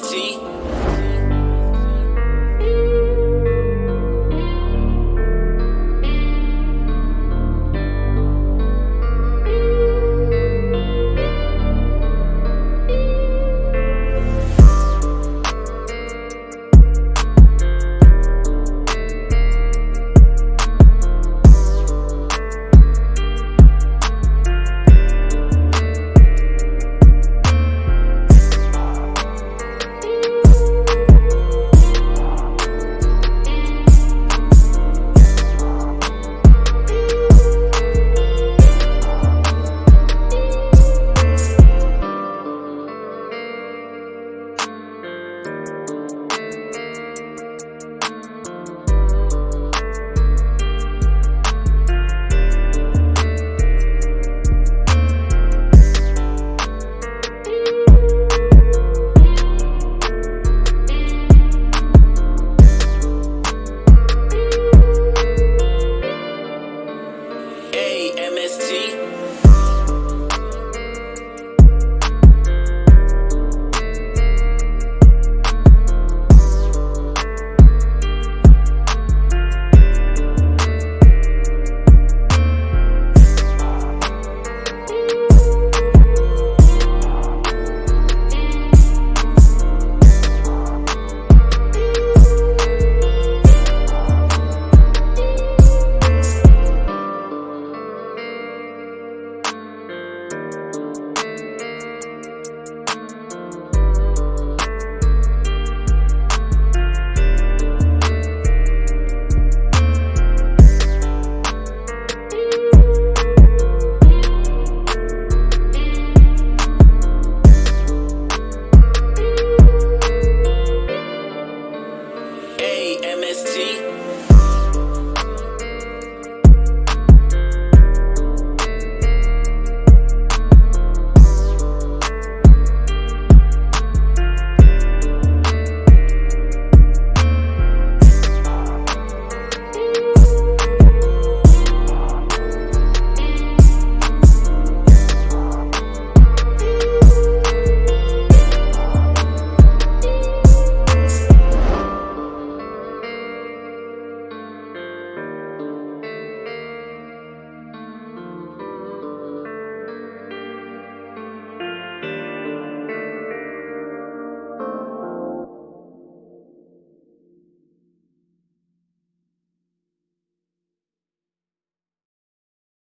T.